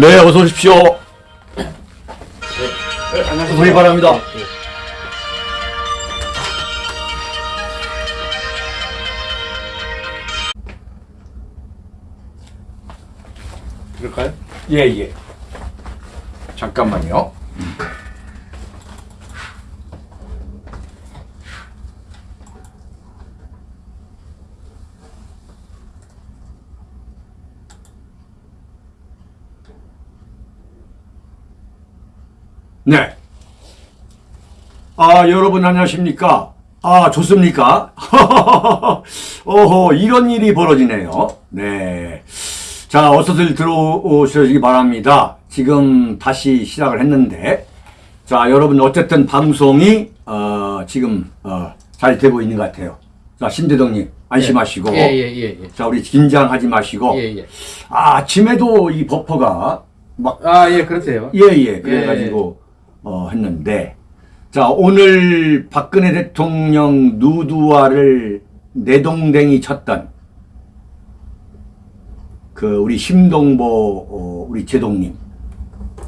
네, 어서 오십시오. 네, 안녕하세요. 우리 바랍니다. 네, 네. 그럴까요? 예, 예. 잠깐만요. 네. 아, 여러분 안녕하십니까? 아, 좋습니까? 어허, 이런 일이 벌어지네요. 네. 자, 어서들 들어오시기 바랍니다. 지금 다시 시작을 했는데, 자, 여러분 어쨌든 방송이, 어, 지금, 어, 잘 되고 있는 것 같아요. 자, 심대동님, 안심하시고. 예, 예, 예, 예. 자, 우리 긴장하지 마시고. 예, 예. 아, 아침에도 이 버퍼가 막 아, 예, 그렇대요. 예, 예. 그래가지고, 어, 했는데. 자, 오늘 박근혜 대통령 누드화를 내동댕이 쳤던 그 우리 심동보, 어, 우리 제동님.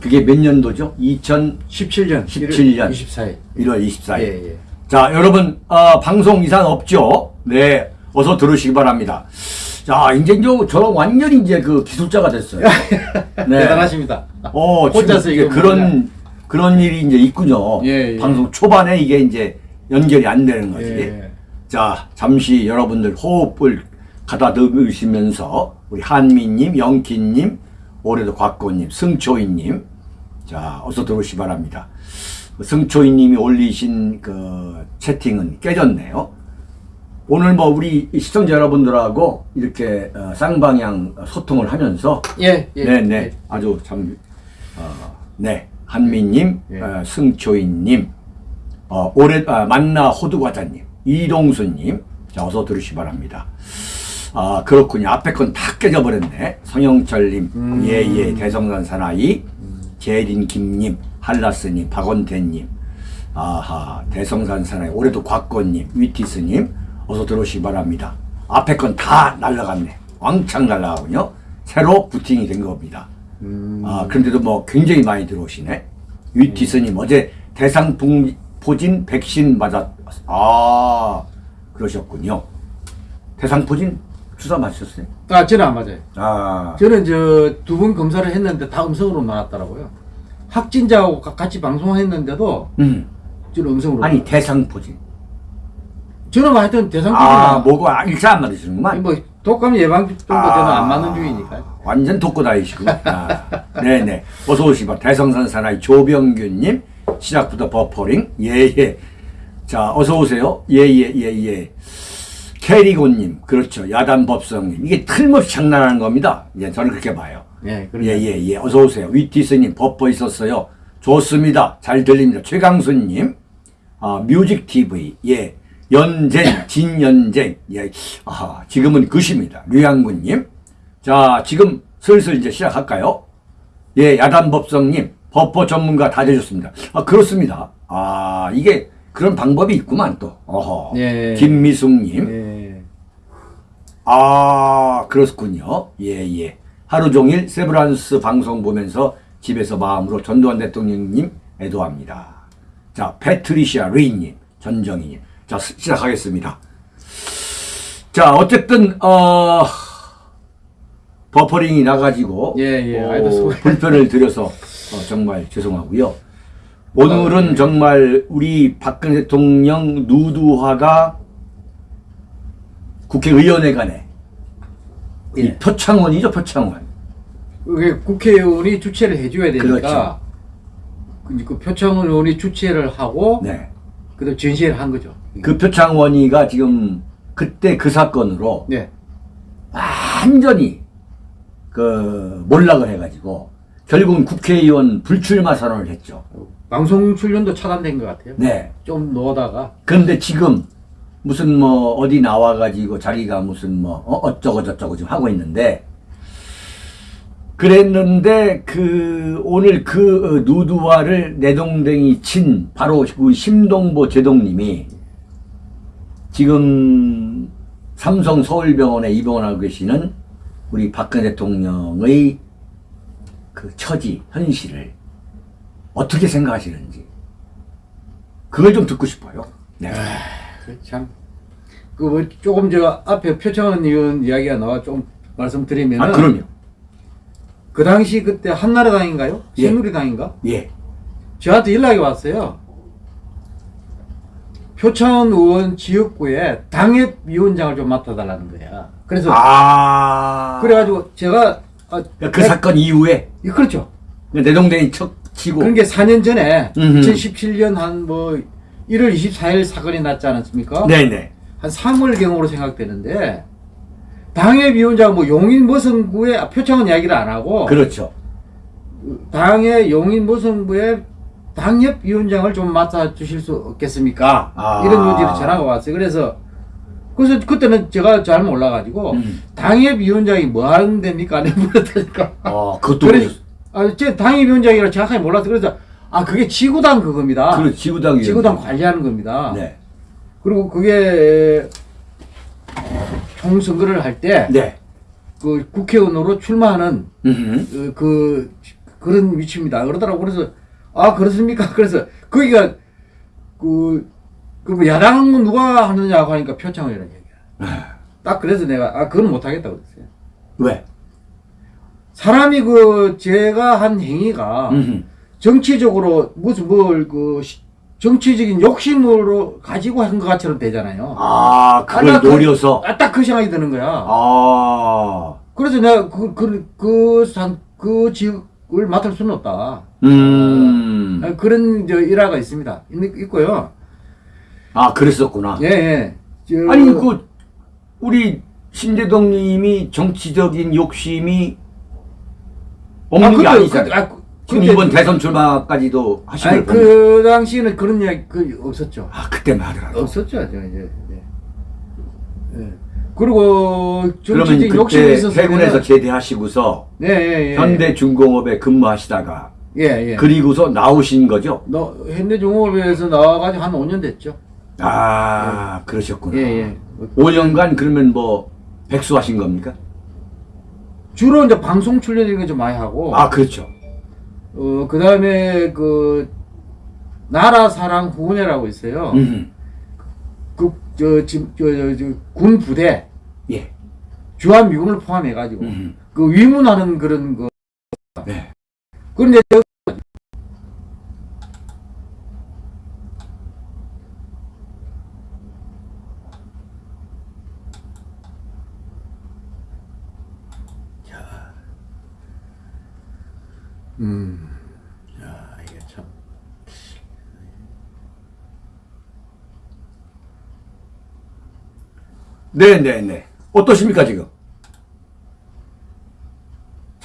그게 몇 년도죠? 2017년 17년. 24일. 1월 24일. 예, 예. 자, 여러분, 어, 방송 이상 없죠? 네. 어서 들으시기 바랍니다. 자, 이제 저, 저는 완전히 이제 그 기술자가 됐어요. 네. 대단하십니다. 어, 혼자서 이게 그런, 그런 일이 이제 있군요. 예, 예. 방송 초반에 이게 이제 연결이 안 되는 거지. 예. 자, 잠시 여러분들 호흡을 가다듬으시면서 우리 한미님, 영키님, 올해도 곽고님, 승초이님, 자, 어서 들어오시 기 바랍니다. 승초이님이 올리신 그 채팅은 깨졌네요. 오늘 뭐 우리 시청자 여러분들하고 이렇게 어, 쌍방향 소통을 하면서 예, 예. 네네 예. 아주 참 어, 네 한미님 예. 어, 승초인님 어, 올해 아, 만나 호두과자님 이동수님. 자 어서 들으시 기 바랍니다. 아 그렇군요. 앞에 건 다 깨져버렸네. 성영철님. 음. 예예. 대성산 사나이. 재린 김님. 한라스님. 박원태님. 아하. 대성산 사나이. 올해도 곽건님. 위티스님. 어서 들어오시기 바랍니다. 앞에 건 다 날라갔네. 왕창 날라가군요. 새로 부팅이 된 겁니다 음. 아, 그런데도 뭐 굉장히 많이 들어오시네. 위티스님 어제 대상 포진 백신 맞았, 아, 그러셨군요. 대상 포진 주사 맞으셨어요? 아, 저는 안 맞아요. 아, 저는 저 두 번 검사를 했는데 다 음성으로 나왔더라고요. 확진자하고 가- 같이 방송했는데도 음. 저는 음성으로. 아니, 대상 포진. 저는 뭐 하여튼 대상 아, 뭐가 일사 안 맞으시는구만. 뭐 독감 예방 정도 저는 아, 안 맞는 중이니까. 완전 독고 다니시고. 아, 네네. 어서 오시바. 대성산 사나이 조병균님, 시작부터 버퍼링. 예, 예. 자, 어서 오세요. 예, 예, 예, 예. 캐리고님, 그렇죠. 야단법성님. 이게 틀림없이 장난하는 겁니다. 예, 저는 그렇게 봐요. 예, 그렇죠. 예, 예, 예. 어서 오세요. 위티스님, 버퍼 있었어요. 좋습니다. 잘 들립니다. 최강수님, 아, 뮤직 TV, 예. 연쟁, 진연쟁, 예. 아, 지금은 그십니다. 류양군님. 자, 지금 슬슬 이제 시작할까요? 예, 야단법성님, 버퍼 전문가 다 되셨습니다. 아, 그렇습니다. 아, 이게 그런 방법이 있구만, 또. 어허. 예. 김미숙님, 예. 아, 그렇군요. 예, 예. 하루 종일 세브란스 방송 보면서 집에서 마음으로 전두환 대통령님 애도합니다. 자, 패트리시아 리님, 전정희님. 자, 시- 시작하겠습니다. 자, 어쨌든, 어, 버퍼링이 나가지고, 예, 예. 어, 불편을 드려서 어, 정말 죄송하고요. 오늘은 아, 예. 정말 우리 박근혜 대통령 누드화가 국회의원회 간에 이 예. 표창원이죠, 표창원. 그게 국회의원이 주최를 해줘야 되니까 그렇죠. 그, 그 표창원 의원이 주최를 하고 네. 그다음 전시회를 한 거죠. 그 표창원이가 지금 그때 그 사건으로 네. 완전히 그 몰락을 해가지고 결국은 국회의원 불출마 선언을 했죠. 방송 출연도 차단된 것 같아요. 네. 좀 넣다가 그런데 지금 무슨 뭐 어디 나와가지고 자기가 무슨 뭐 어, 어쩌고 저쩌고 지금 하고 있는데 그랬는데 그 오늘 그 어, 누드화를 내 동댕이 친 바로 그 심동보 제동님이 지금 삼성 서울병원에 입원하고 계시는 우리 박근혜 대통령의 그 처지, 현실을 어떻게 생각하시는지 그걸 좀 듣고 싶어요. 네. 그 참. 그 뭐 조금 저 앞에 표창원 의원 이야기가 나와 좀 말씀드리면 아, 그럼요. 그 당시 그때 한나라당인가요? 예. 새누리당인가? 예. 저한테 연락이 왔어요. 표창원 의원 지역구에 당협위원장을 좀 맡아달라는 거야. 그래서 아. 그래가지고 제가 아, 그 내- 사건 이후에 예, 그렇죠. 내동댕이 척 치고 그런 게 4년 전에 음흠. 2017년 한 뭐 1월 24일 사건이 났지 않았습니까? 네네. 한 3월경으로 생각되는데 당협위원장 뭐 용인 머성구에 아, 표창원 이야기를 안 하고 그렇죠. 당의 용인 머성구에 당협위원장을 좀 맡아 주실 수 없겠습니까? 아. 이런 요지로 전화가 왔어요. 그래서 그래서 그때는 제가 잘 몰라가지고 음. 당협위원장이 뭐 하는 데입니까? 내가 물었다니까. 어, 그것도 그래, 아, 제 당협위원장이라 정확하게 몰라서 그래서 아 그게 지구당 그겁니다. 그렇죠. 지구당 지구당. 관리하는 겁니다. 네. 그리고 그게 총선거를 할때그 네. 국회의원으로 출마하는 음흠. 그, 그 그런 위치입니다. 그러더라고 그래서 아 그렇습니까? 그래서 거기가 그, 그뭐 야당은 누가 하느냐고 하니까 표창원이라는 얘기야. 딱 그래서 내가 아 그건 못하겠다고 그랬어요. 왜? 사람이 그 제가 한 행위가 음흠. 정치적으로 무슨 뭘 그 정치적인 욕심으로 가지고 한 것 같처럼 되잖아요. 아, 그걸 나 그- 노려서. 아, 딱그 생각이 드는 거야. 아. 그래서 내가 그, 그, 그, 상, 그지 역을 맡을 수는 없다. 음. 아, 그런 저 일화가 있습니다. 있, 있고요. 아, 그랬었구나. 예, 예. 저- 아니, 그, 우리 신대동 님이 정치적인 욕심이 없는 게 그때- 아니잖아요. 아, 그- 지금 그때- 이번 대선 출마까지도 하신 아니. 그 당시에는 그런 이야기 그 없었죠. 아, 그때만 하더라도. 없었죠. 저 이제. 예. 예. 그리고 정치적인 욕심이 그때 있어서. 해군에서 제대하시고서 예, 예, 예. 현대중공업에 근무하시다가 예, 예. 그리고서 나오신 거죠? 너 현대중공업에서 나와가지고 한 5년 됐죠. 아, 그러셨구나. 예, 예. 5년간 그러면 뭐 백수하신 겁니까? 주로 이제 방송 출연 이런 거좀 많이 하고. 아, 그렇죠. 어, 그 다음에 그, 나라 사랑 후원회라고 있어요. 음. 그, 저, 지금, 저, 저, 저, 군 부대, 예. 주한미군을 포함해가지고, 음. 그 위문하는 그런 거. 네. 그런데, 저- 음, 야, 이게 참. 네, 네, 네. 어떠십니까, 지금?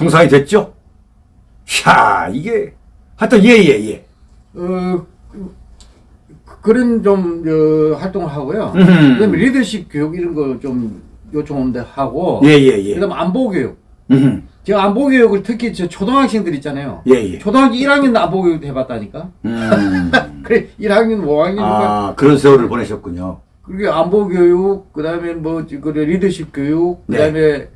정상이 됐죠? 샤, 이게, 하여튼, 예, 예, 예. 어, 그- 그런 좀, 어, 활동을 하고요. 그 음흠. 다음에 리더십 교육 이런 거 좀 요청하는데 하고. 예, 예, 예. 그 다음에 안보 교육. 음. 제가 안보 교육을 특히 저 초등학생들 있잖아요. 예, 예. 초등학교 1학년 안보 교육 해봤다니까. 음. 그래, 1학년, 5학년. 아. 아, 그런 세월을 보내셨군요. 그게 안보 교육, 그 다음에 뭐, 그 리더십 교육, 그 네. 다음에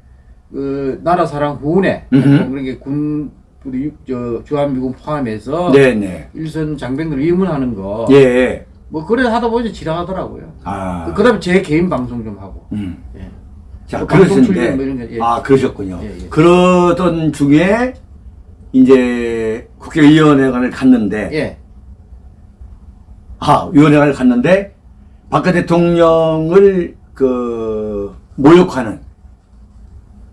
그 나라 사랑. 음흠. 그런 게 군, 우리 저 주한미군 포함해서. 네, 네. 일선 장병들 입문하는 거. 예, 예. 뭐 그래 하다 보니 지나가더라고요. 아. 그 다음에 제 개인 방송 좀 하고. 음. 예. 자, 뭐뭐 그러셨는데, 이런 거, 예. 아, 그러셨군요. 예, 예. 그러던 중에, 이제, 국회의원회관을 갔는데, 예. 아, 위원회관을 갔는데, 박근혜 대통령을, 그, 모욕하는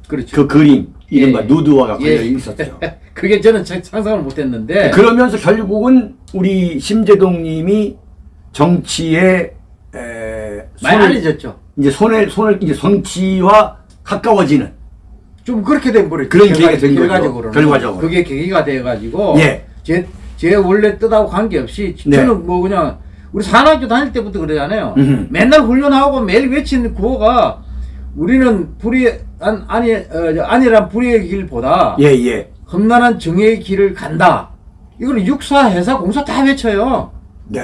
그렇죠. 그 그림, 이른바 예. 누드화가 걸려 예. 있었죠. 그게 저는 자- 상상을 못 했는데. 그러면서 결국은 우리 심재동 님이 정치에, 에, 많이 손을, 알려졌죠. 이제 손을, 손을, 이제 정치와 가까워지는, 좀 그렇게 된 버렸죠. 그런 계기가 된 거죠. 결과적으로는. 결과적으로. 그게 계기가 돼가지고. 예. 제, 제 원래 뜻하고 관계없이 네. 저는 뭐 그냥 우리 산학교 다닐 때부터 그러잖아요. 음흠. 맨날 훈련하고 매일 외치는 구호가 우리는 불의, 안, 아니, 어, 저 안이란 불의의 길보다 예, 예. 험난한 정의의 길을 간다. 이걸 육사, 해사, 공사 다 외쳐요. 네.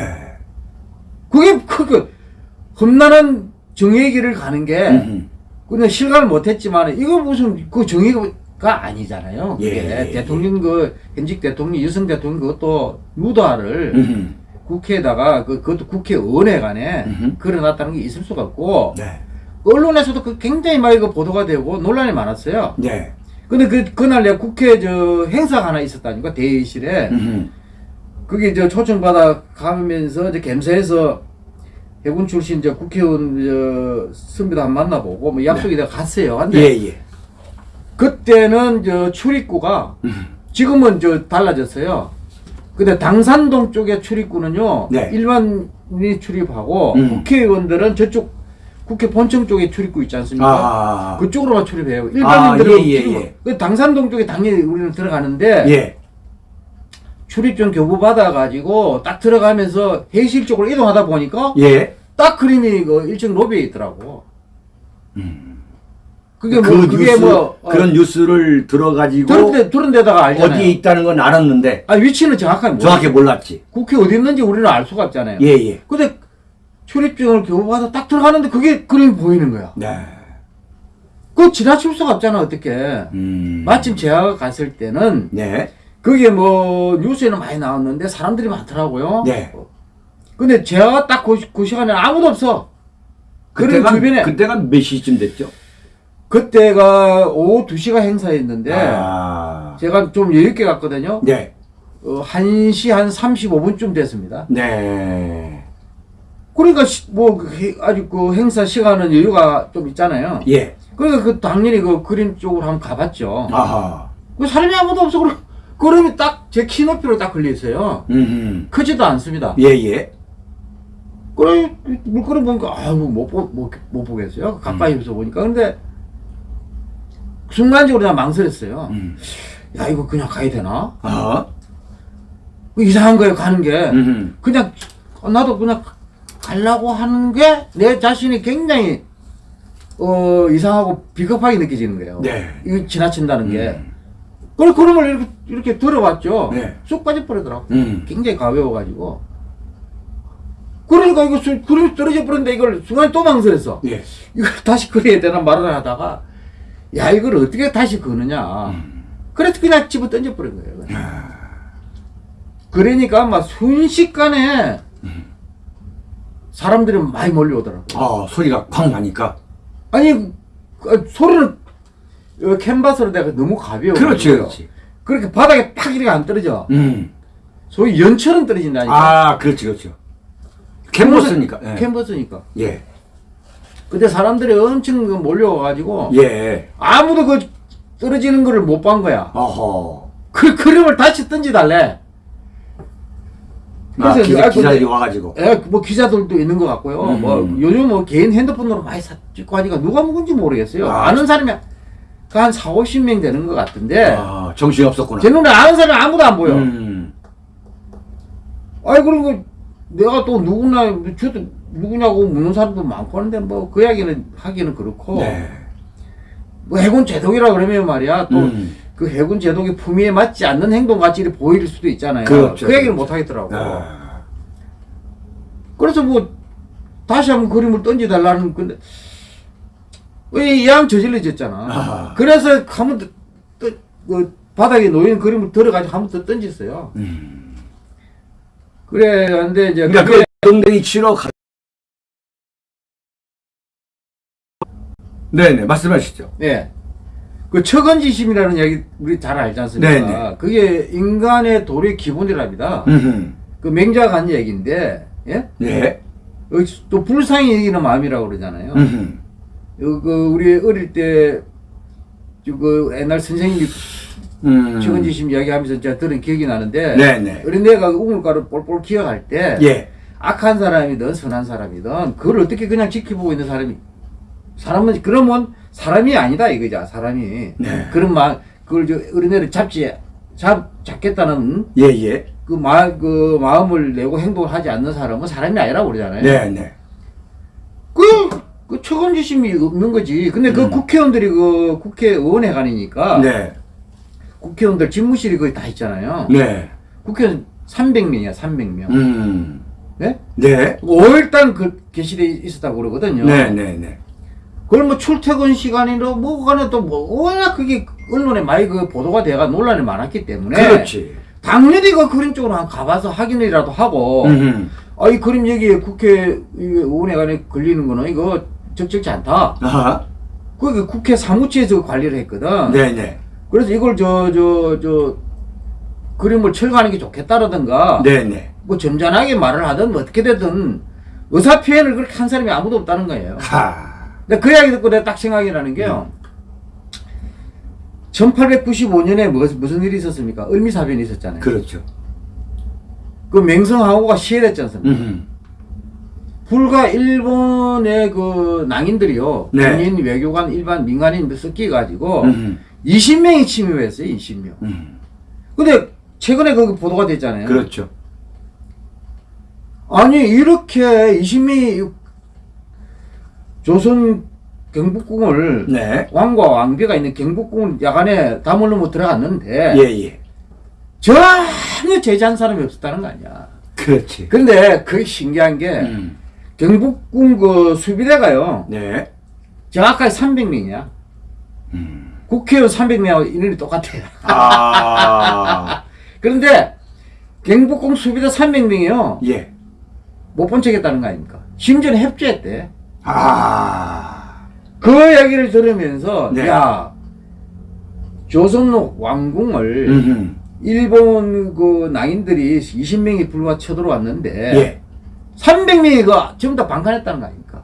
그게 그, 그 험난한 정의의 길을 가는 게 음흠. 그냥 실감을 못했지만 이거 무슨 그 정의가 아니잖아요. 그게 예. 대통령 그 현직 대통령 유승 대통령 그것도 유도화를 음흠. 국회에다가 그 그것도 국회 의원회관에 음흠. 걸어놨다는 게 있을 수가 없고 네. 언론에서도 그 굉장히 많이 그 보도가 되고 논란이 많았어요. 네. 근데 그 그날 내가 국회 저 행사가 하나 있었다니까 대의실에 음흠. 그게 저 초청받아 가면서 이제 gem사에서 해군 출신 저 국회의원 저 선배도 한번 만나보고 뭐 약속이 내가 갔어요. 근데 네. 예, 예. 그때는 저 출입구가 음. 지금은 저 달라졌어요. 근데 당산동 쪽에 출입구는요. 네. 일반인이 출입하고 음. 국회의원들은 저쪽 국회 본청 쪽에 출입구 있지 않습니까? 아. 그쪽으로만 출입해요. 일반인들은 아, 예, 예, 예. 그 당산동 쪽에 당연히 우리는 들어가는데 예. 출입증 교부 받아가지고 딱 들어가면서 회의실 쪽으로 이동하다 보니까 예. 딱 그림이 그 1층 로비에 있더라고. 그게 뭐 그 그게 뉴스 뭐 어, 그런 뉴스를 들어가지고 들은 데 들은 데 다가 알잖아요. 어디에 있다는 건 알았는데 아 위치는 정확하게. 정확히 몰랐지. 국회 어디 있는지 우리는 알 수가 없잖아요. 예, 예. 근데 출입증을 교부받아 딱 들어가는데 그게 그림이 보이는 거야. 네. 그거 지나칠 수가 없잖아 어떻게. 음. 마침 제가 갔을 때는 네. 그게 뭐 뉴스에는 많이 나왔는데 사람들이 많더라고요. 네. 근데 제가 딱그 시간에 아무도 없어. 그때가 주변에 그때가 몇 시쯤 됐죠? 그때가 오후 2시가 행사였는데 아. 제가 좀 여유있게 갔거든요. 네. 어, 1시 한 35분쯤 됐습니다. 네. 그러니까 시- 뭐그 해- 아주 그 행사 시간은 여유가 좀 있잖아요. 예. 그러니까 그 당연히 그 그림 쪽으로 한번 가봤죠. 아하. 그 사람이 아무도 없어. 그럼 그림이 딱 제 키 높이로 딱 걸려 있어요. 음. 크지도 않습니다. 예, 예. 그래 물그림 보니까 아유 못못 못, 못 보겠어요. 가까이서 보니까 근데 순간적으로 내가 망설였어요. 음. 야 이거 그냥 가야 되나? 아. 그 이상한 거예요 가는 게. 음. 그냥 어, 나도 그냥 가려고 하는 게 내 자신이 굉장히 어 이상하고 비겁하게 느껴지는 거예요. 네. 이거 지나친다는 게. 음. 그래 그림을 이렇게 이렇게 들어봤죠. 네. 쑥 빠져 버리더라고. 음. 굉장히 가벼워가지고. 그러니까 이거 수- 그림이 떨어져 버렸는데 이걸 순간 또 망설였어. 예. 이걸 다시 그려야 되나 말을 하다가 야 이걸 어떻게 다시 그느냐. 음. 그래서 그냥 집어 던져 버린 거예요. 그냥. 그러니까 막 순식간에 사람들이 많이 몰려오더라고. 아, 소리가 쾅 나니까. 아니 그, 소리는 어, 캔버스로 내가 너무 가벼워. 그렇지, 그렇지. 그렇게 바닥에 팍 이렇게 안 떨어져. 음. 소위 연처럼 떨어진다니까. 아, 그렇지, 그렇죠. 캔버스니까. 예. 캔버스니까. 예. 근데 사람들이 엄청 그 몰려와가지고 예. 아무도 그 떨어지는 거를 못 본 거야. 어허. 그 그림을 다시 던지달래. 아, 그래서 기자, 아, 기자들이 와가지고. 예, 뭐 기자들도 있는 것 같고요. 음. 뭐 요즘 뭐 개인 핸드폰으로 많이 사, 찍고 하니까 누가 먹은지 모르겠어요. 아. 아, 는 사람이 한 4, 50명 되는 것 같은데 아, 정신이 없었구나. 제 눈에 아는 사람이 아무도 안 보여. 음. 아이 그리고 내가 또 누구나 저도 누구냐고 묻는 사람도 많고 하는데 뭐 그 이야기는 하기는 그렇고 네. 뭐 해군 제독이라 그러면 말이야 또 음. 그 해군 제독의 품위에 맞지 않는 행동 같이 보일 수도 있잖아요. 그렇죠, 그 얘기를 그렇죠. 못 하겠더라고. 아. 그래서 뭐 다시 한번 그림을 던져달라는 건데 왜 이왕 저질러졌잖아. 아하. 그래서 한번 그 바닥에 놓인 그림을 들어가지고 한 번 더 던졌어요. 음. 그래 근데 이제 그러니까 그 동댕이 치러 가. 네네, 말씀하시죠. 예. 그 처건지심이라는 얘기 우리 잘 알지 않습니까? 네네. 그게 인간의 도리의 기본이랍니다. 음. 그 맹자가 한 얘기인데, 예? 네. 여기 또 불상이 이기는 마음이라고 그러잖아요. 음. 요- 그 우리 어릴 때, 저그 옛날 선생님이 음. 처건지심 이야기하면서 제가 들은 기억이 나는데, 네네. 어린애가 우물가를 볼볼 기어갈 때, 예. 악한 사람이든 선한 사람이든 그걸 어떻게 그냥 지켜보고 있는 사람이 사람은 그러면 사람이 아니다 이거죠 사람이 네. 그런 마 그걸 저 어린애를 잡지 잡 잡겠다는 예, 예. 그 마 그 마음을 내고 행동을 하지 않는 사람은 사람이 아니라고 그러잖아요. 네네. 그그 처건지심이 없는 거지. 근데 그 음. 국회의원들이 그 국회의원회관이니까 네. 국회의원들 집무실이 거의 다 있잖아요. 네. 국회의원 300명이야 300명. 음. 네? 네. 5일단 그 게시돼 있었다고 그러거든요. 네네네. 그걸 뭐 출퇴근 시간이로 뭐 간에 또 뭐 워낙 그게 언론에 많이 그 보도가 돼가 논란이 많았기 때문에 그렇지. 당연히 그 그림 쪽으로 한 가봐서 확인이라도 하고. 아 이 그림 여기에 국회 이 의원회관에 걸리는 거는 이거 적절치 않다. 아하. 그 국회 사무처에서 관리를 했거든. 네네. 그래서 이걸 저 저 저 그림을 철거하는 게 좋겠다라든가 네네. 뭐 점잖하게 말을 하든 뭐 어떻게 되든 의사 표현을 그렇게 한 사람이 아무도 없다는 거예요. 하. 근데 그 이야기 듣고 내가 딱 생각이 나는 게요. 1895년에 무슨, 무슨 일이 있었습니까? 을미사변이 있었잖아요. 그, 그렇죠. 맹성하고가 시해됐지 않습니까? 음흠. 불과 일본의 그 낭인들이요. 네. 군인, 외교관, 일반 민간인 섞여가지고 음흠. 20명이 침입했어요. 20명. 음. 근데 최근에 그 보도가 됐잖아요. 그렇죠. 아니 이렇게 20명이 조선 경복궁을 네. 왕과 왕비가 있는 경복궁을 야간에 다물러 못 들어갔는데 예 예. 전혀 제지한 사람이 없었다는 거 아니야. 그렇지. 근데 그게 신기한 게 음. 경복궁 그 수비대가요 네. 정확하게 300명이야. 음. 국회의원 300명하고 인원이 똑같아요. 아. 그런데 경복궁 수비대 300명이요 예. 못 본 척했다는 거 아닙니까? 심지어는 협조했대. 아. 그 얘기를 들으면서 네. 야 조선 왕궁을 음흠. 일본 그 낭인들이 20명이 불과 쳐들어왔는데 예. 300명이 그 전부 다 방관했다는 거 아닙니까?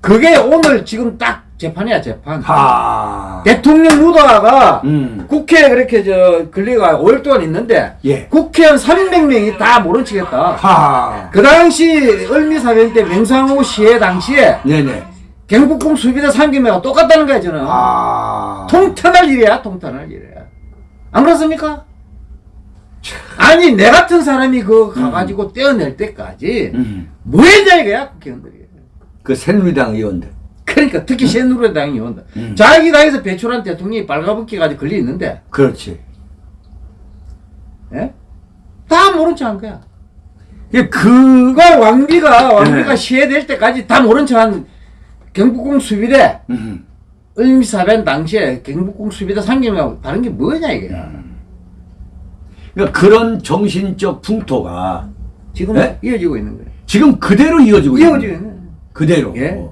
그게 오늘 지금 딱 재판이야 재판. 하. 대통령 루다가 음. 국회에 그렇게 저 권리가 5일 동안 있는데 예. 국회의원 300명이 다 모른 척했다. 하. 그 당시 을미사변 때 명상호 시해 당시에 네네. 경복궁 수비대 300명과 똑같다는 거야 저는. 아. 통탄할 일이야 통탄할 일이야. 안 그렇습니까? 아니 내 같은 사람이 그 가가지고 떼어낼 때까지 음. 뭐 했냐 이거야 국회의원들이. 그 새누리당 의원들. 그러니까 특히 새누리당이 의원들. 음. 자기 당에서 배출한 대통령이 빨가벗기까지 걸려 있는데 그렇지. 예? 다 모른 척 한 거야. 예, 그, 그거 왕비가 왕비가 네. 시해될 때까지 다 모른 척 한 경복궁 수비대 음. 을미사변 당시에 경복궁 수비대 상경하고 다른 게 뭐냐 이게. 그러니까 그런 정신적 풍토가 지금 네? 이어지고 있는 거예요. 지금 그대로 이어지고 있는 이어지고 거예요. 있는. 거예요. 그대로. 예.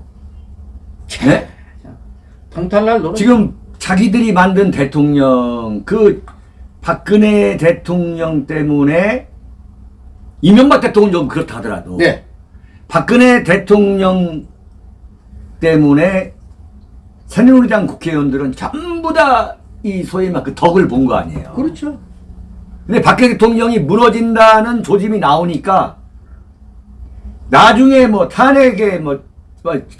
네? 통탈날 노릇. 지금 자기들이 만든 대통령 그 박근혜 대통령 때문에 이명박 대통령 좀 그렇다 하더라도 네. 박근혜 대통령 때문에 새누리당 국회의원들은 전부 다 이 소위 막 그 덕을 본 거 아니에요. 그렇죠. 근데 박근혜 대통령이 무너진다는 조짐이 나오니까 나중에 뭐 탄핵에 뭐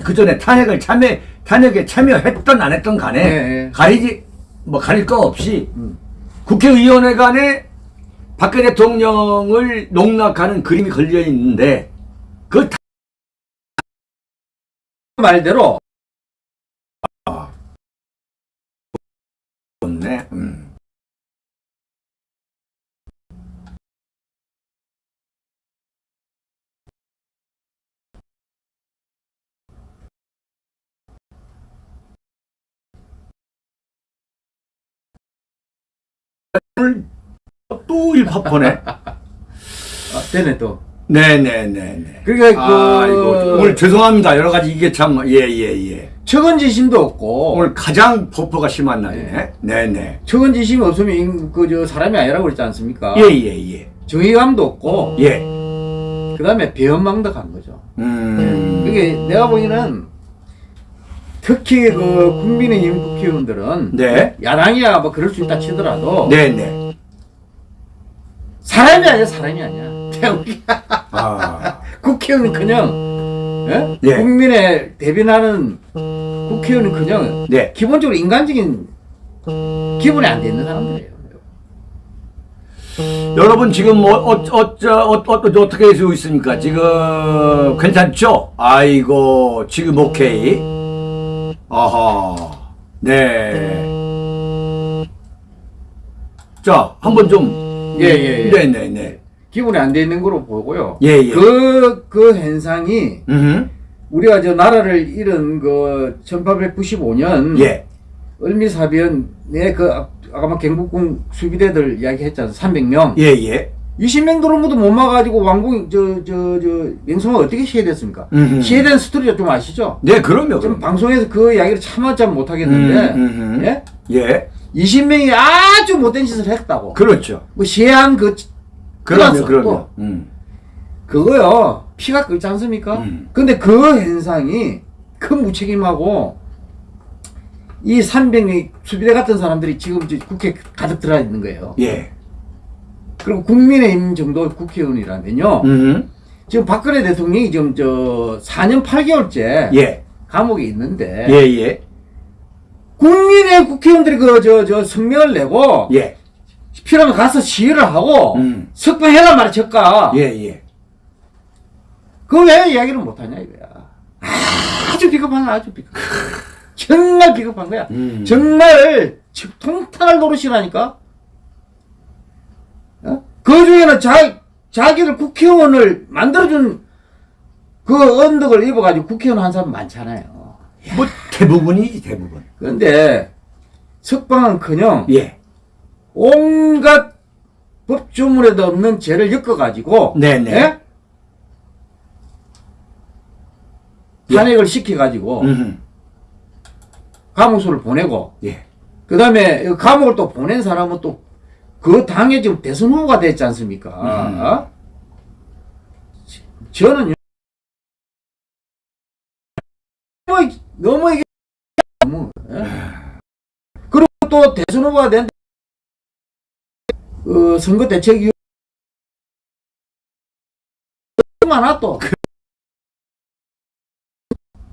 그 전에 탄핵을 참여 탄핵에 참여했던 안 했던 간에 네, 네. 가리지 뭐 가릴 거 없이 음. 국회의원회 간에 박근혜 대통령을 농락하는 그림이 걸려 있는데 그 다- 말대로 또 일파퍼네. 아, 되네 또. 네네네네. 그러니까 그 아이고 오늘 죄송합니다. 여러 가지 이게 참 예예 예. 처근지심도 없고 오늘 가장 폭포가 심한 날이네. 네네. 처근지심이 없으면 그저 사람이 아니라고 그랬지 않습니까? 예예 예. 정의감도 없고 예. 그다음에 배은망덕한 거죠. 음. 그게 내가 보기에는 특히 그 국민의힘 국회의원들은 네. 야당이야 뭐 그럴 수 있다 치더라도 네네. 사람이 아니야 사람이 아니야. 태국이 아. 국회의원은 그냥 예? 예. 국민의 대변하는 국회의원은 그냥 네. 기본적으로 인간적인 기본이 안돼 있는 사람들이에요. 여러분 지금 뭐 어, 어쩌 어, 어, 어, 어떻게 되고 있습니까? 지금 괜찮죠? 아이고 지금 오케이. 아하. 네. 자 한번 좀. 예, 예, 예. 네네 네. 기본이 안 돼 있는 거로 보고요. 예, 예. 그, 그 현상이 음. 우리가 저 나라를 잃은 그 1895년 예. 을미사변 내 그 아까 막 경북군 수비대들 이야기 했잖아 300명 예, 예. 20명 들어오면도 못 막아가지고 왕궁 저 저 저 명성은 어떻게 시해됐습니까? 음흠. 시해된 스토리 좀 아시죠? 네, 그럼요. 좀 그럼. 방송에서 그 이야기를 참았자 못하겠는데 음, 음, 예? 예. 20명이 아주 못된 짓을 했다고 그렇죠. 뭐 시해한 그 그럼요. 또. 음. 그거요 피가 끓지 않습니까? 음. 근데 그 현상이 큰 무책임하고 이 300명 수비대 같은 사람들이 지금 국회 가득 들어 있는 거예요. 예. 그리고 국민의힘 정도 국회의원이라면요. 음. 지금 박근혜 대통령이 지금 저 4년 8개월째 예. 감옥에 있는데 예, 예. 국민의 국회의원들이 그 저 저 성명을 내고 예. 필요하면 가서 시위를 하고 음. 석방해라 말이야 저가 예, 예. 그거 왜 이야기를 못하냐 이거야 아주 비겁한 아주 비겁 정말 비겁한 거야 음. 정말 즉 통탄할 노릇이라니까 어? 그 중에는 자, 자기를 국회의원을 만들어준 그 언덕을 입어가지고 국회의원 한 사람 많잖아요 뭐 대부분이지, 대부분. 그런데 석방은커녕 예. 온갖 법조문에도 없는 죄를 엮어가지고 네네. 예? 탄핵을 시켜가지고 음. 감옥소를 보내고 예. 그 다음에 감옥을 또 보낸 사람은 또 그 당에 지금 대선 후보가 됐지 않습니까? 음. 어? 저는 너무, 너무 이게 너무 예? 그리고 또 대선 후보가 된 어, 선거 대책위 많아 또.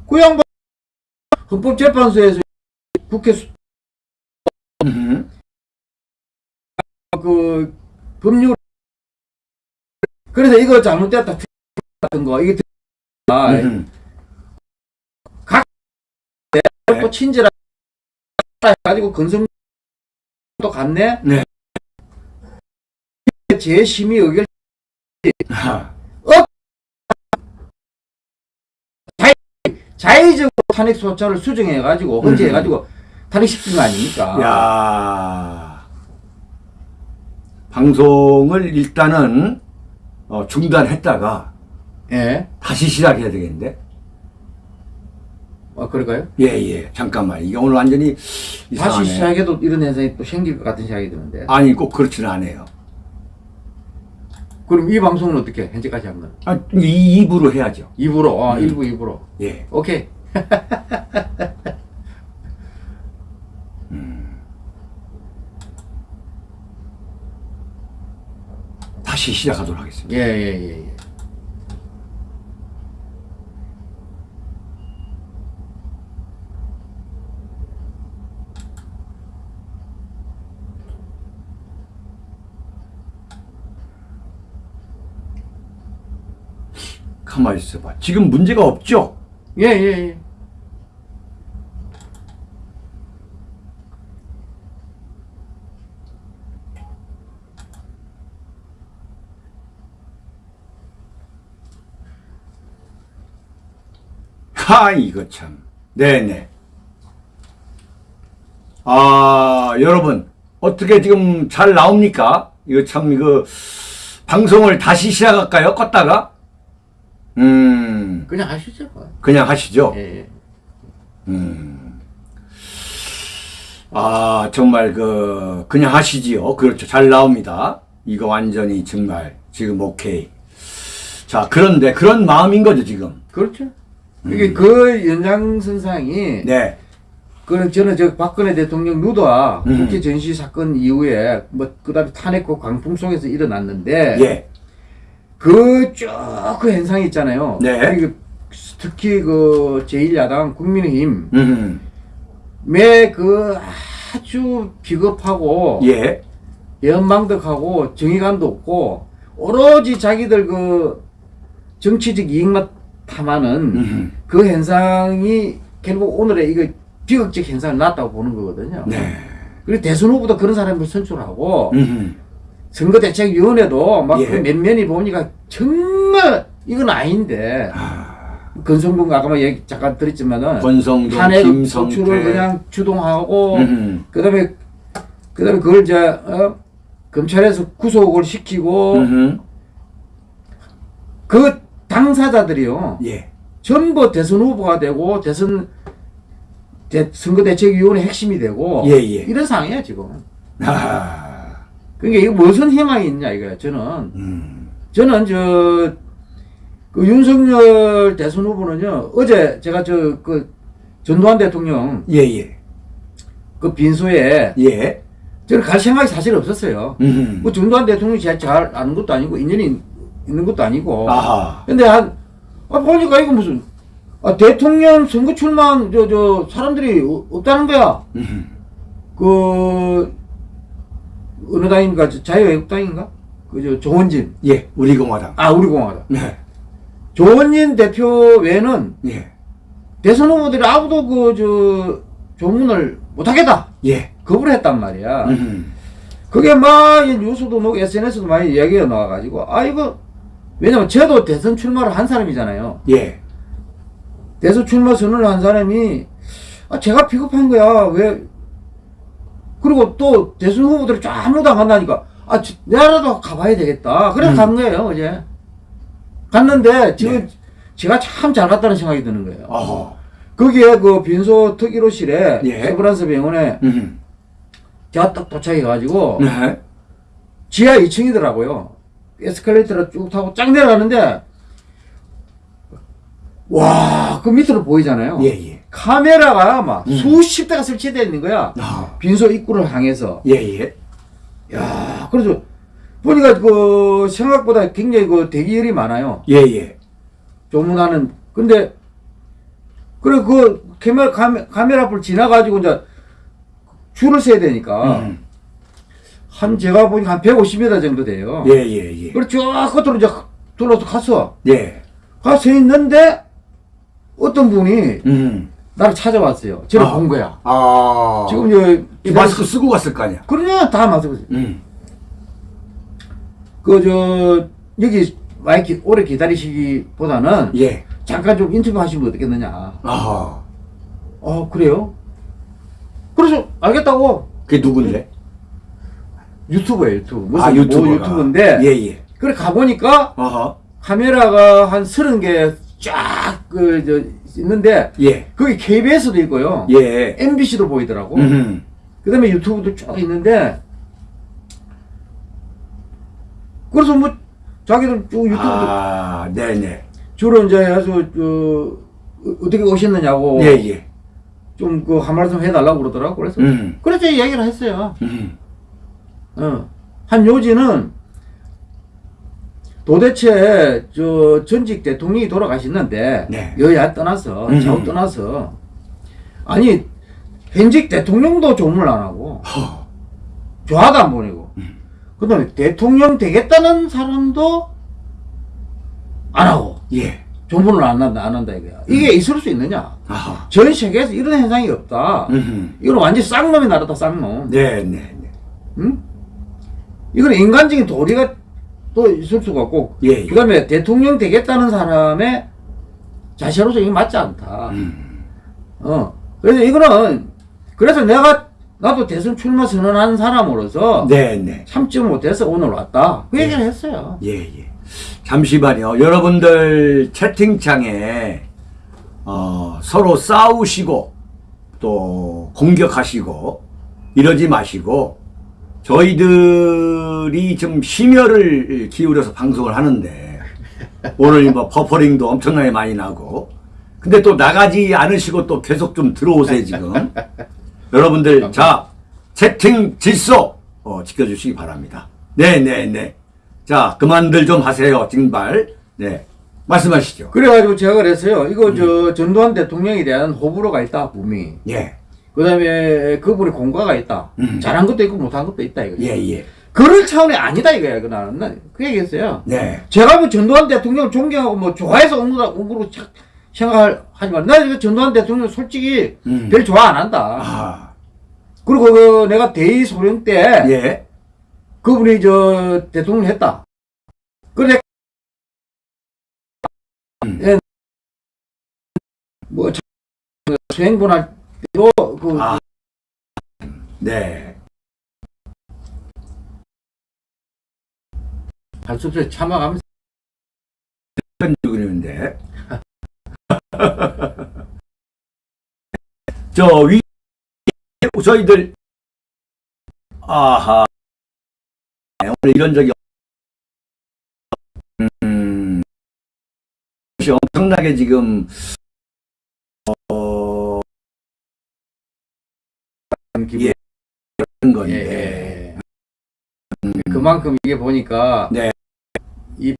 그 양반 헌법재판소에서 국회 수- 음. 그 법률 그래서 이거 잘못됐다 같은 거 이게 아, 음. 또 친절하게 가지고 건성 또 갔네. 네. 재심의 의결 아. 자의적으로 탄핵 소차를 수정해 가지고 헌재해 가지고 탄핵시킨 거 아닙니까? 야. 방송을 일단은 어, 중단했다가 예. 다시 시작해야 되겠는데. 아 그럴까요? 예, 예. 잠깐만. 이게 오늘 완전히 이상하네. 다시 시작해도 이런 현상이 또 생길 것 같은 생각이 드는데. 아니, 꼭 그렇지는 않아요. 그럼 이 방송은 어떻게 현재까지 한 건? 아, 이 입으로 해야죠. 입으로, 어, 음. 일부 입으로. 예. 오케이. 다시 시작하도록 하겠습니다. 예, 예, 예, 예. 가만히 있어봐. 지금 문제가 없죠? 예, 예, 예. 하, 이거 참. 네네. 아, 여러분. 어떻게 지금 잘 나옵니까? 이거 참, 이거, 방송을 다시 시작할까요? 껐다가? 음, 그냥 하시죠. 뭐. 그냥 하시죠. 예, 예. 음. 아, 정말 그, 그냥 하시지요. 그렇죠. 잘 나옵니다. 이거 완전히 정말 지금 오케이. 자, 그런데 그런 마음인 거죠, 지금. 그렇죠. 이게 그 연장선상이 음. 네. 그는 저는 저 박근혜 대통령 누드와 음. 국회 전시 사건 이후에 뭐 그다음에 탄핵과 광풍 속에서 일어났는데 예. 그쭉그 현상이 있잖아요. 네. 이게 특히 그 제1야당 국민의힘 음. 매그 아주 비겁하고 예. 연망덕하고 정의감도 없고 오로지 자기들 그 정치적 이익만 탐하는 음. 그 현상이 결국 오늘의 이거 비극적 현상을 낳았다고 보는 거거든요. 네. 그리고 대선 후보도 그런 사람을 선출하고 음. 선거대책위원회도 막 예. 그몇 면이 보니까 정말 이건 아닌데 아, 건성동 아까 얘기 잠깐 드렸지만은 권성동, 탄핵 김성태. 소추를 그냥 주동하고 음. 그다음에 그다음에 그걸 이제 어? 검찰에서 구속을 시키고 음. 그 당사자들이요 예. 전부 대선 후보가 되고 대선 대, 선거대책위원회 핵심이 되고 예, 예. 이런 상황이에요 지금. 아. 그러니까 이거 무슨 희망이 있냐 이거야 저는 음. 저는 저 그 윤석열 대선 후보는요 어제 제가 저 그 전두환 대통령 예, 예. 그 빈소에 예. 저는 갈 생각이 사실 없었어요. 음. 뭐 전두환 대통령이 제가 잘 아는 것도 아니고 인연이 있는 것도 아니고. 아하. 근데 한 아, 보니까 이거 무슨 아, 대통령 선거 출마한 저 저 사람들이 어- 없다는 거야. 음. 그 어느 당인가 저 자유애국당인가? 그저 조원진. 예. 우리 공화당. 아 우리 공화당. 네. 조원진 대표 외에는 예. 대선 후보들이 아무도 그 저 조문을 못하겠다. 예. 거부를 했단 말이야. 음. 그게 막이 뉴스도 놓고 SNS도 많이 이야기가 나와가지고 아 이거 왜냐면 저도 대선 출마를 한 사람이잖아요. 예. 대선 출마 선언을 한 사람이 아 제가 비겁한 거야 왜 그리고 또 대선 후보들이 쫙 아무도 안 간다니까 아 저- 내라도 가봐야 되겠다 그래서 음. 간 거예요 어제 갔는데 지금 네. 제가 참 잘 갔다는 생각이 드는 거예요 어허. 거기에 그 빈소 특위로실에 예. 세브란스 병원에 음. 제가 딱 도착해 가지고 네. 지하 2층이더라고요. 에스컬레이터를 쭉 타고 쫙 내려가는데 와, 그 밑으로 보이잖아요. 예, 예. 카메라가 막 음. 수십 대가 설치되어 있는 거야. 아. 빈소 입구를 향해서. 예, 예. 야, 그래서 보니까 그 생각보다 굉장히 그 대기열이 많아요. 예, 예. 조문하는. 근데 그래 그 카메라 카메, 카메라 앞을 지나가지고 이제 줄을 서야 되니까 음. 한 제가 보니까 한 150m 정도 돼요. 예, 예, 예. 그래 쫙 끝으로 이제 둘러서 갔어. 예. 가서 있는데 어떤 분이 음. 나를 찾아왔어요. 저를 아. 본 거야. 아. 지금 저이 마스크 쓰고 갔을 거 아니야. 그러냐 다 마스크. 음. 그저 여기 마이크 오래 기다리시기보다는 예. 잠깐 좀 인터뷰 하시면 어떻겠느냐. 아하. 어 그래요? 그래서 알겠다고 그게 누군데? 유튜브예요 유튜브. 무슨 아, 뭐 유튜버가. 유튜브인데 예, 예. 그래 가보니까 아하. 카메라가 한 서른 개쫙그 저 있는데 예. 거기 KBS도 있고요. 예. MBC도 보이더라고. 음. 그 다음에 유튜브도 쭉 있는데, 그래서 뭐, 자기들 쭉 유튜브 아, 네, 네. 주로 이제 해서, 저, 어- 어떻게 오셨느냐고, 예, 예. 좀그 한 말씀 해달라고 그러더라고. 그래서, 음. 그래서 얘기를 했어요. 음. 어. 한 요지는 도대체 저 전직 대통령이 돌아가셨는데, 네. 여야 떠나서, 음. 좌우 떠나서, 아니, 현직 대통령도 조문을 안 하고, 허. 좌도 안 보내고 그 다음에 대통령 되겠다는 사람도 안 하고 예. 조문을 안 한다 안 한다 이거야 이게 있을 수 있느냐 아하. 전 세계에서 이런 현상이 없다 음. 이건 완전 쌍놈이 나라다 쌍놈 네, 네, 네. 응? 이건 인간적인 도리가 또 있을 수가 없고 예, 예. 그 다음에 대통령 되겠다는 사람의 자세로서 이게 맞지 않다 음. 어 그래서 이거는 그래서 내가 나도 대선 출마 선언한 사람으로서 네, 네. 참지 못해서 오늘 왔다. 그 얘기를 했어요. 예, 예. 잠시만요. 여러분들 채팅창에 어, 서로 싸우시고 또 공격하시고 이러지 마시고 저희들이 좀 심혈을 기울여서 방송을 하는데 오늘 뭐 버퍼링도 엄청나게 많이 나고. 근데 또 나가지 않으시고 또 계속 좀 들어오세요 지금. 여러분들 자 채팅 질서 어, 지켜주시기 바랍니다. 네네네. 자 그만들 좀 하세요 징발. 네. 말씀하시죠. 그래가지고 제가 그랬어요. 이거 음. 저 전두환 대통령에 대한 호불호가 있다, 분명히. 예 그 다음에 그분의 공과가 있다. 음. 잘한 것도 있고 못한 것도 있다, 이거. 예, 예. 그럴 차원이 아니다, 이거야, 그 나는. 난그 얘기했어요. 네. 제가 뭐 전두환 대통령 존경하고 뭐 좋아해서 온 거다, 온 거로 차- 생각하지만, 나 이거 전두환 대통령 솔직히 음. 별 좋아 안 한다. 아, 그리고 그 내가 대의 소령 때 예. 그분이 저 대통령 했다. 그래 뭐 자- 수행본할 때도 그 아. 네. 발수업소에 참아가면서 그러는데 저위 저희들 아하 오늘 이런 적이 없- 음 엄청나게 지금 기분 예. 그런 예, 건데 예. 그만큼 이게 보니까 네. 이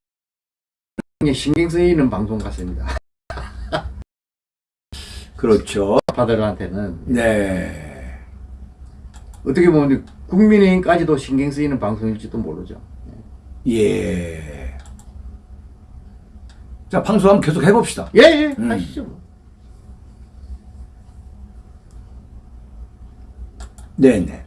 신경 쓰이는 방송 같습니다. 그렇죠 파들한테는 네 어떻게 보면 국민의힘까지도 신경 쓰이는 방송일지도 모르죠. 예. 자, 방송 한번 계속 해봅시다. 예, 예, 음. 하시죠. 네네.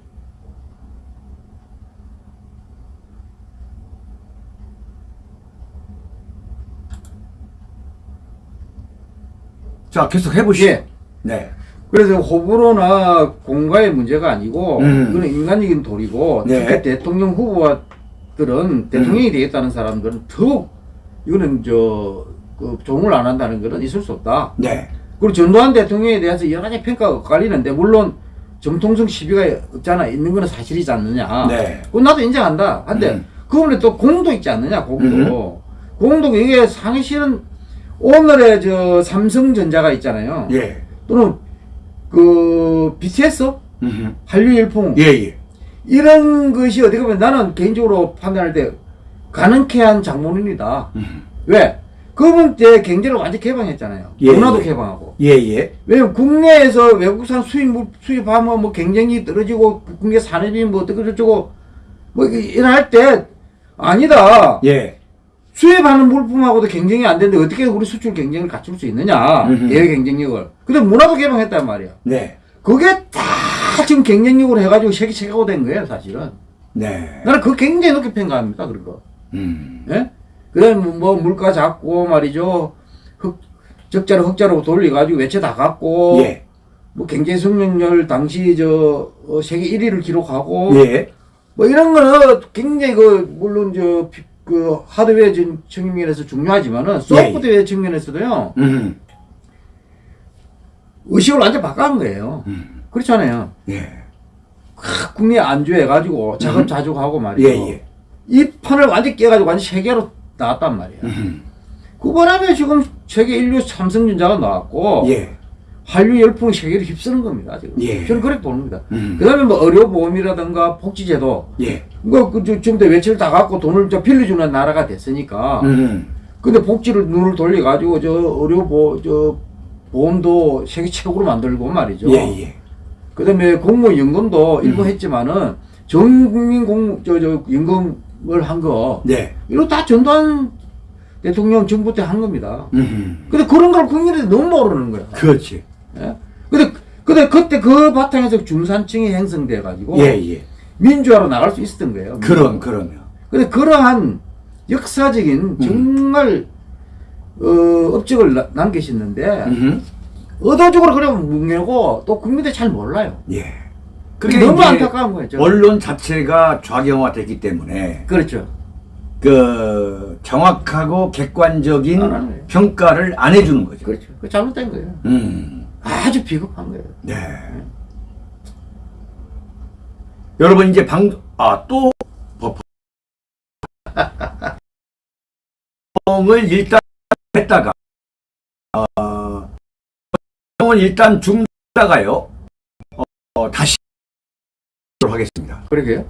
자, 계속 해보시죠. 예. 네. 그래서 호불호나 공과의 문제가 아니고 음. 이거는 인간적인 도리고 네. 특히 대통령 후보들은 대통령이 되겠다는 사람들은 더욱 이거는 저 그 종을 안 한다는 것은 있을 수 없다. 네. 그리고 전두환 대통령에 대해서 여러 가지 평가가 엇갈리는데 물론 정통성 시비가 없잖아 있는 거는 사실이지 않느냐. 네. 그건 나도 인정한다. 한데 음. 그 부분에 또 공도 있지 않느냐 공도. 공도 이게 사실은 오늘의 저 삼성전자가 있잖아요. 예. 또는 그 BTS 음흠. 한류 일품 예, 예. 이런 것이 어떻게 보면 나는 개인적으로 판단할 때 가능케 한 장본인이다. 음. 왜? 그분 때 경제를 완전 개방했잖아요. 예, 문화도 예. 개방하고. 예, 예. 왜냐면 국내에서 외국산 수입 물- 수입하면 뭐 경쟁이 떨어지고 국내 산업이 뭐 어떻게 저쩌고 뭐 일할 때 아니다. 예. 수입하는 물품하고도 경쟁이 안 되는데 어떻게 우리 수출 경쟁을 갖출 수 있느냐. 음흠. 대외 경쟁력을. 근데 문화도 개방했단 말이야. 네. 그게 다 지금 경쟁력으로 해가지고 세계 최고가 된 거예요, 사실은. 네. 나는 그거 굉장히 높게 평가합니다, 그런 거. 음. 예? 그 다음에 뭐 물가 잡고 말이죠. 흑, 적자로 흑자로 돌려가지고 외채 다 갚고. 예. 뭐 경제 성장률 당시 저 어, 세계 1위를 기록하고. 예. 뭐 이런 거는 굉장히 그, 물론 저, 피- 그 하드웨어 전- 측면에서 중요하지만은 소프트웨어 측면에서도요. 음. 의식을 완전 바꿔한 거예요. 음. 그렇잖아요. 예. 크, 국내 안주해가지고 자급자족하고 말이죠. 예, 예. 이 판을 완전 깨가지고 완전 세계로 나왔단 말이야. 음. 그 바람에 지금 세계 인류 삼성전자가 나왔고 예. 한류 열풍이 세계를 휩쓰는 겁니다. 지금. 예. 저는 그렇게 겁니다. 음. 그다음에 뭐 의료보험이라든가 복지제도 예. 이거 그 저- 지금 도 외채를 다 갖고 돈을 저 빌려주는 나라가 됐으니까. 음. 근데 복지를 눈을 돌려가지고 저 의료보 저 보험도 세계 최고로 만들고 말이죠. 예, 예. 그다음에 공무원 연금도 일부 음. 했지만은 전 국민 공저저 연금을 한 거 네. 이거 다 전두환 대통령 정부 때 한 겁니다. 음. 근데 그런 걸 국민들이 너무 모르는 거야. 그렇지. 예? 근데 근데 그때 그 바탕에서 중산층이 형성돼 가지고 예, 예. 민주화로 나갈 수 있었던 거예요. 그럼, 그러면. 근데 그러한 역사적인 음. 정말 어, 업적을 나- 남기셨는데 음. 의도적으로 그러면 뭉개고 또 국민들이 잘 몰라요. 예. 그게 너무 안타까운. 저는. 언론 자체가 좌경화됐기 때문에 그렇죠. 그 정확하고 객관적인 안. 평가를 안 해주는 거죠. 그렇죠. 그 잘못된 거예요. 음. 아주 비겁한 거예요. 네. 여러분 이제 방 아또 법을 일단 했다가 어, 을 일단 중다가요 어, 다시 하겠습니다. 그러게요.